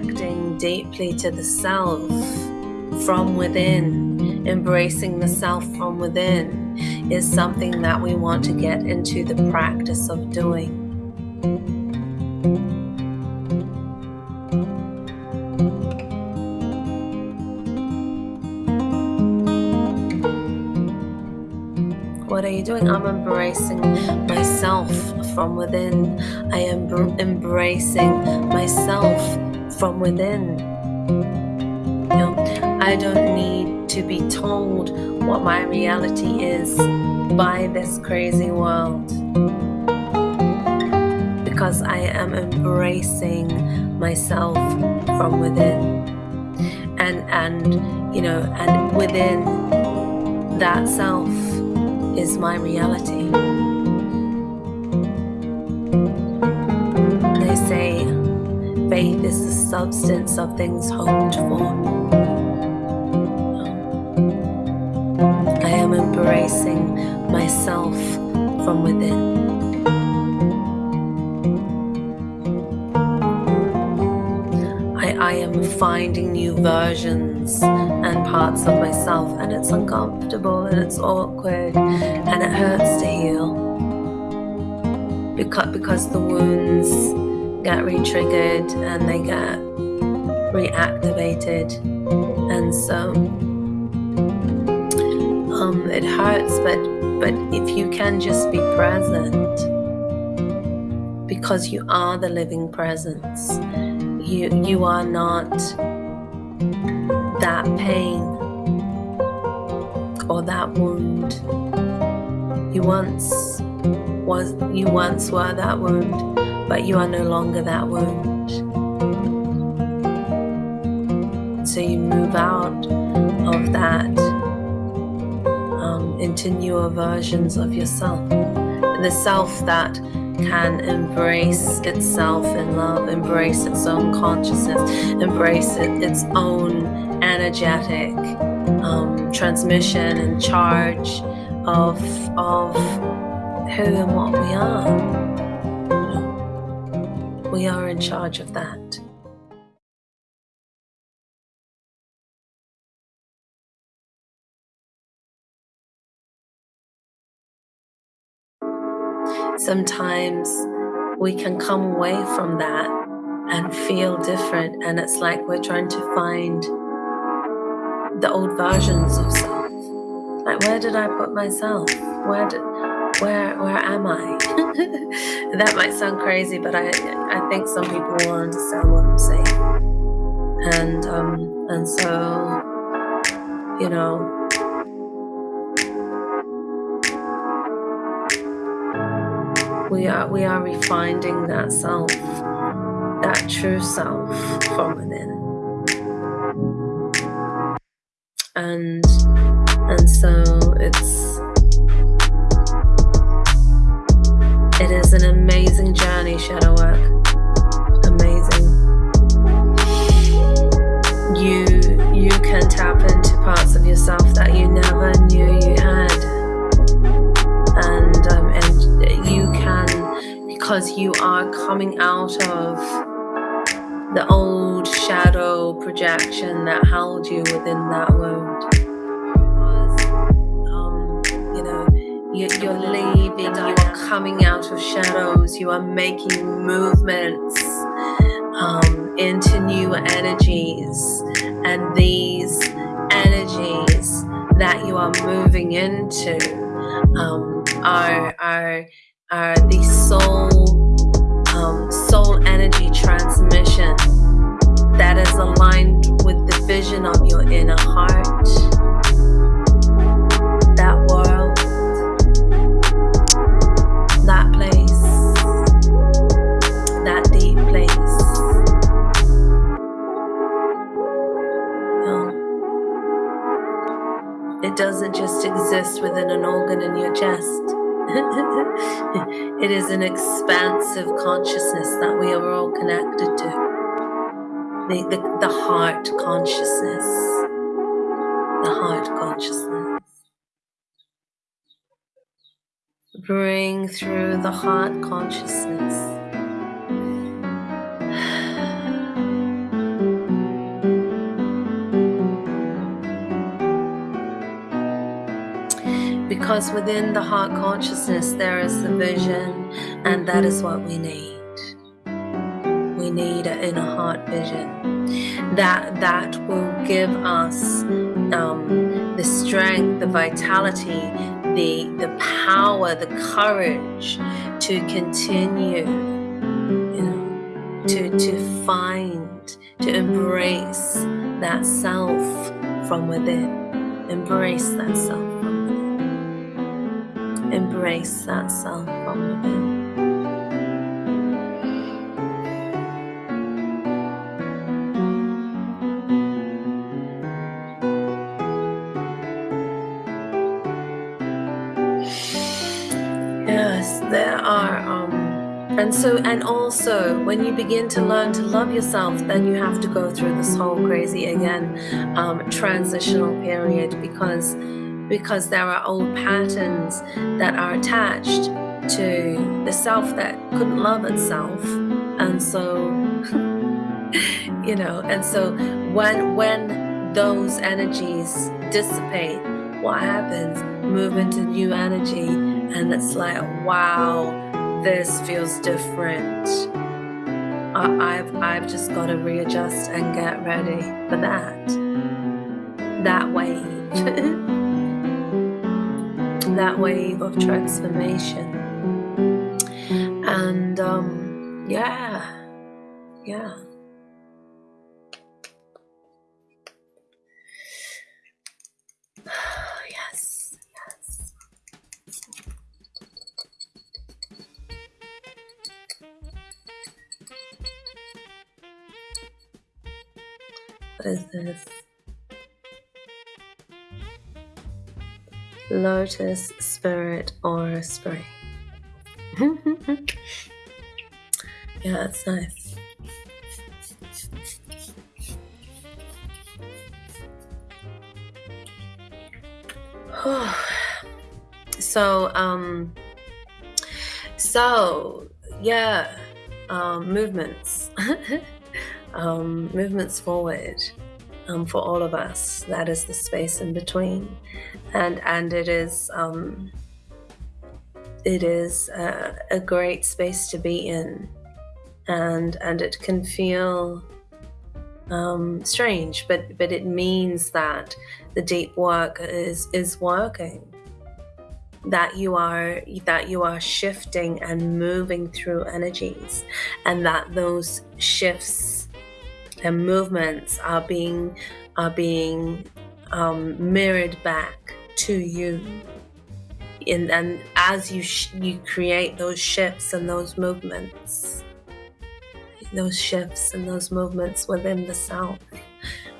Connecting deeply to the self from within, embracing the self from within is something that we want to get into the practice of doing. What are you doing? I'm embracing myself from within. I am embracing myself from within. You know, I don't need to be told what my reality is by this crazy world because I am embracing myself from within and and you know and within that self is my reality. They say faith is the substance of things hoped for. I am embracing myself from within. I, am finding new versions and parts of myself, and it's uncomfortable and it's awkward and it hurts to heal because, because the wounds get re-triggered and they get reactivated. And so um, it hurts but but if you can just be present because you are the living presence. You you are not that pain or that wound. You once was you once were that wound but you are no longer that wound so you move out of that um, into newer versions of yourself the self that can embrace itself in love, embrace its own consciousness, embrace it, its own energetic um, transmission and charge of, of who and what we are. We are in charge of that. sometimes we can come away from that and feel different and it's like we're trying to find the old versions of self like where did i put myself where did where where am i? That might sound crazy but i i think some people will understand what i'm saying. And um and so you know. We are we are refining that self that true self from within. And and so it's an amazing journey shadow work. Amazing. You you can tap into parts of yourself that you never knew you had. And um, and you can because you are coming out of the old shadow projection that held you within that wound know you, you're leaving you are coming out of shadows. You are making movements um, into new energies. And these energies that you are moving into um, are are are the soul um, soul energy transmission that is aligned with the vision of your inner heart it doesn't just exist within an organ in your chest it is an expansive consciousness that we are all connected to. The, the, the heart consciousness. the heart consciousness. Bring through the heart consciousness. Because within the heart consciousness there is the vision, and that is what we need. We need an inner heart vision that that will give us um, the strength, the vitality, the the power, the courage to continue, you know, to to find, to embrace that self from within. Embrace that self embrace that self. Yes, there are. Um, and so, and also, when you begin to learn to love yourself, then you have to go through this whole crazy again um, transitional period because because there are old patterns that are attached to the self that couldn't love itself. And so you know and so when when those energies dissipate what happens? Move into new energy. And it's like wow this feels different. I, I've I've just got to readjust and get ready for that. That wave that wave of transformation. And um, yeah, yeah. yes, yes. What is this? Lotus Spirit Aura Spray. yeah, it's nice. so, um, so yeah, um, movements, um, movements forward um, for all of us. That is the space in between, and and it is um, it is a, a great space to be in, and and it can feel um, strange, but but it means that the deep work is is working. That you are that you are shifting and moving through energies, and that those shifts and movements are being are being um, mirrored back to you. And, and as you you create those shifts and those movements, those shifts and those movements within the self,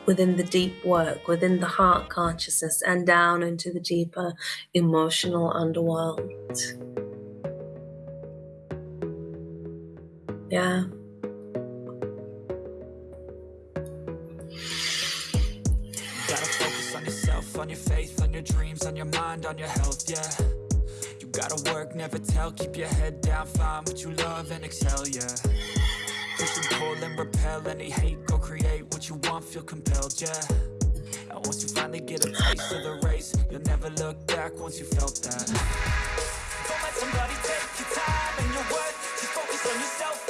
within the deep work, within the heart consciousness, and down into the deeper emotional underworld. Yeah. On your health, yeah. You gotta work, never tell, keep your head down, find what you love and excel, yeah. Push and pull and repel. Any hate, go create what you want, feel compelled, yeah. And once you finally get a taste of the race, you'll never look back once you felt that. Don't let somebody take your time and your worth, just focus on yourself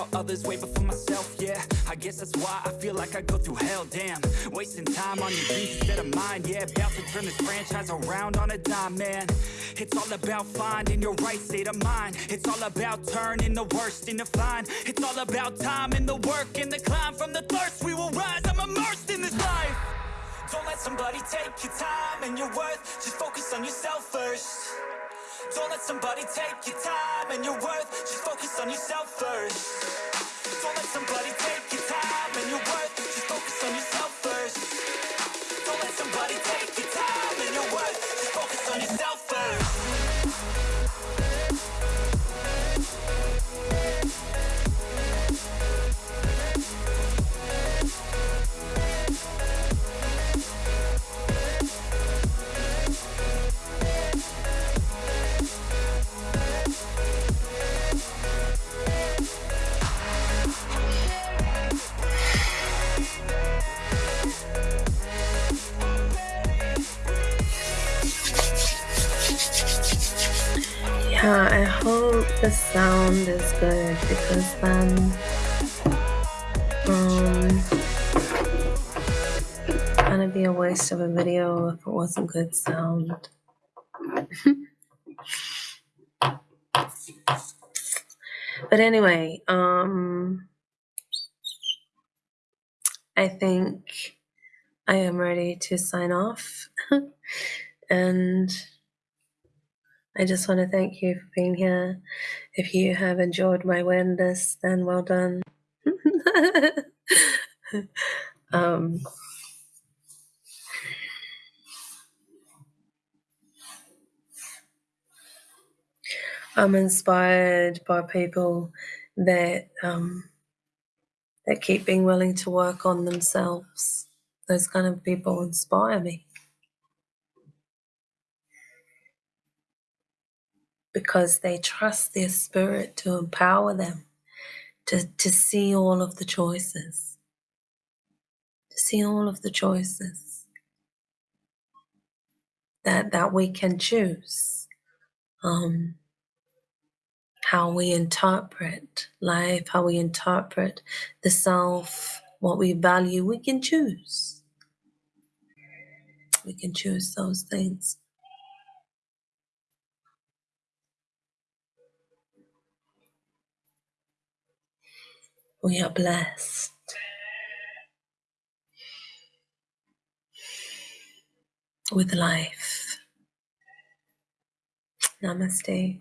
about others way before myself, yeah. I guess that's why I feel like I go through hell, damn. Wasting time on your dreams instead of mine, yeah. About to turn this franchise around on a dime, man. It's all about finding your right state of mind. It's all about turning the worst into fine. It's all about time and the work and the climb. From the thirst we will rise, I'm immersed in this life. Don't let somebody take your time and your worth. Just focus on yourself first don't let somebody take your time and your worth. Just focus on yourself first Yeah, I hope the sound is good because then um gonna be a waste of a video if it wasn't good sound. but anyway, um I think I am ready to sign off and I just want to thank you for being here. If you have enjoyed my awareness, then well done. um, I'm inspired by people that um, that keep being willing to work on themselves. Those kind of people inspire me. Because they trust their spirit to empower them to, to see all of the choices, to see all of the choices that, that we can choose. Um, how we interpret life, how we interpret the self, what we value, we can choose. We can choose those things. We are blessed. With life. Namaste.